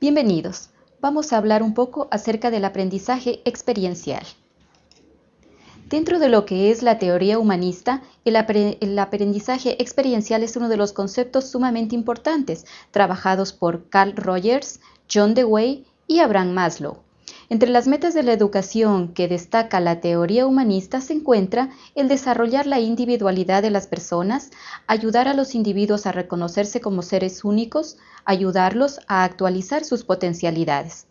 Bienvenidos. Vamos a hablar un poco acerca del aprendizaje experiencial. Dentro de lo que es la teoría humanista, el, aprendizaje experiencial es uno de los conceptos sumamente importantes, trabajados por Carl Rogers, John Dewey y Abraham Maslow. Entre las metas de la educación que destaca la teoría humanista se encuentra el desarrollar la individualidad de las personas, ayudar a los individuos a reconocerse como seres únicos, ayudarlos a actualizar sus potencialidades.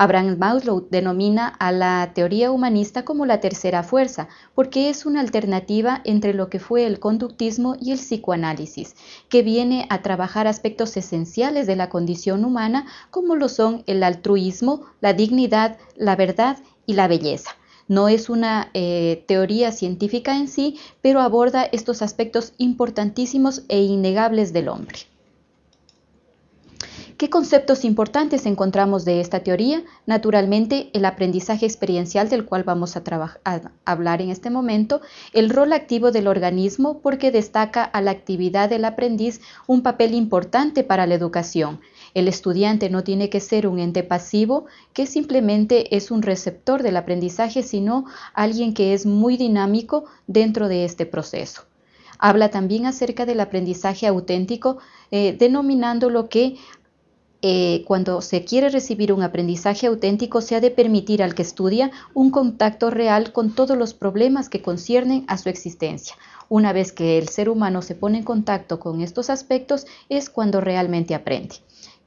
Abraham Maslow denomina a la teoría humanista como la tercera fuerza, porque es una alternativa entre lo que fue el conductismo y el psicoanálisis, que viene a trabajar aspectos esenciales de la condición humana, como lo son el altruismo, la dignidad, la verdad y la belleza. No es una eh, teoría científica en sí, pero aborda estos aspectos importantísimos e innegables del hombre. ¿Qué conceptos importantes encontramos de esta teoría? Naturalmente, el aprendizaje experiencial del cual vamos a, hablar en este momento, el rol activo del organismo porque destaca a la actividad del aprendiz un papel importante para la educación. El estudiante no tiene que ser un ente pasivo que simplemente es un receptor del aprendizaje, sino alguien que es muy dinámico dentro de este proceso. Habla también acerca del aprendizaje auténtico, eh, denominando lo que eh, cuando se quiere recibir un aprendizaje auténtico, se ha de permitir al que estudia un contacto real con todos los problemas que conciernen a su existencia. Una vez que el ser humano se pone en contacto con estos aspectos, es cuando realmente aprende.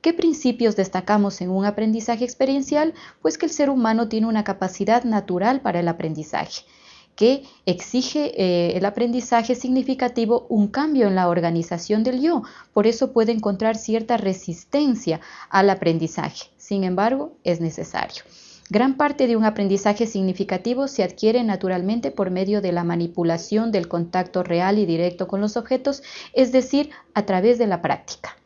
¿Qué principios destacamos en un aprendizaje experiencial? Pues que el ser humano tiene una capacidad natural para el aprendizaje que exige eh, el aprendizaje significativo un cambio en la organización del yo. Por eso puede encontrar cierta resistencia al aprendizaje. Sin embargo, es necesario. Gran parte de un aprendizaje significativo se adquiere naturalmente por medio de la manipulación del contacto real y directo con los objetos, es decir, a través de la práctica.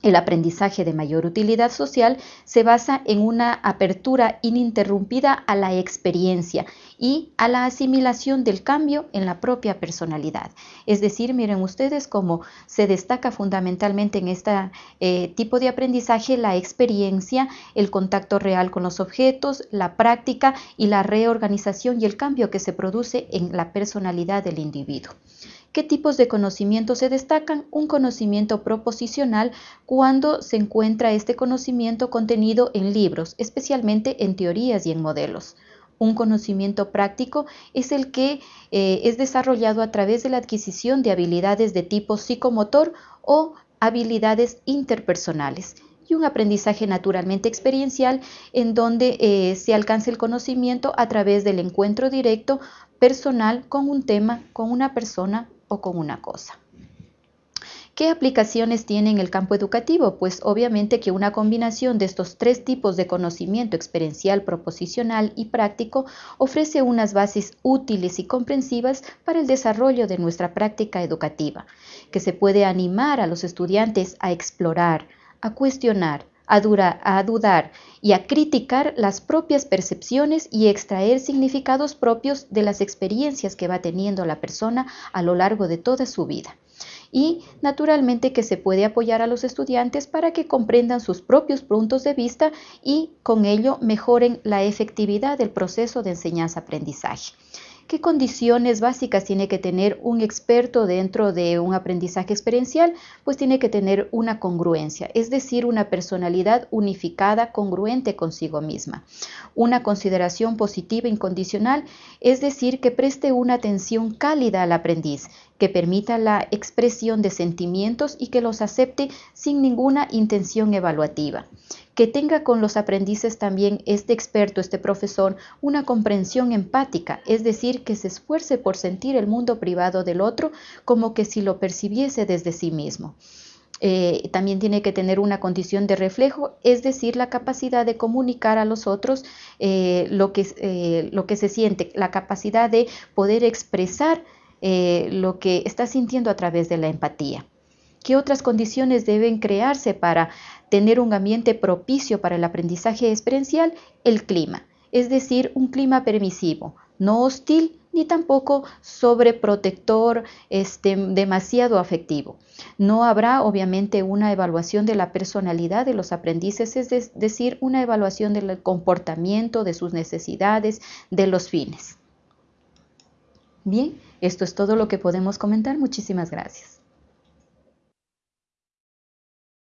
El aprendizaje de mayor utilidad social se basa en una apertura ininterrumpida a la experiencia y a la asimilación del cambio en la propia personalidad. Es decir, miren ustedes cómo se destaca fundamentalmente en este eh, tipo de aprendizaje la experiencia, el contacto real con los objetos, la práctica y la reorganización y el cambio que se produce en la personalidad del individuo. ¿Qué tipos de conocimiento se destacan? Un conocimiento proposicional cuando se encuentra este conocimiento contenido en libros, especialmente en teorías y en modelos. Un conocimiento práctico es el que eh, es desarrollado a través de la adquisición de habilidades de tipo psicomotor o habilidades interpersonales y un aprendizaje naturalmente experiencial en donde eh, se alcanza el conocimiento a través del encuentro directo personal con un tema, con una persona o con una cosa. ¿Qué aplicaciones tiene en el campo educativo? Pues obviamente que una combinación de estos tres tipos de conocimiento experiencial, proposicional y práctico ofrece unas bases útiles y comprensivas para el desarrollo de nuestra práctica educativa, que se puede animar a los estudiantes a explorar, a cuestionar, a, dudar y a criticar las propias percepciones y extraer significados propios de las experiencias que va teniendo la persona a lo largo de toda su vida. Y naturalmente que se puede apoyar a los estudiantes para que comprendan sus propios puntos de vista y con ello mejoren la efectividad del proceso de enseñanza-aprendizaje. ¿Qué condiciones básicas tiene que tener un experto dentro de un aprendizaje experiencial? Pues tiene que tener una congruencia, es decir, una personalidad unificada, congruente consigo misma. Una consideración positiva incondicional, es decir, que preste una atención cálida al aprendiz, que permita la expresión de sentimientos y que los acepte sin ninguna intención evaluativa que tenga con los aprendices también este experto, este profesor, una comprensión empática, es decir, que se esfuerce por sentir el mundo privado del otro como que si lo percibiese desde sí mismo. Eh, también tiene que tener una condición de reflejo, es decir, la capacidad de comunicar a los otros eh, lo, que, eh, lo que se siente, la capacidad de poder expresar lo que está sintiendo a través de la empatía. ¿Qué otras condiciones deben crearse para tener un ambiente propicio para el aprendizaje experiencial? El clima, es decir, un clima permisivo, no hostil ni tampoco sobreprotector, este, demasiado afectivo. No habrá obviamente una evaluación de la personalidad de los aprendices, es decir, una evaluación del comportamiento, de sus necesidades, de los fines. Bien, esto es todo lo que podemos comentar. Muchísimas gracias.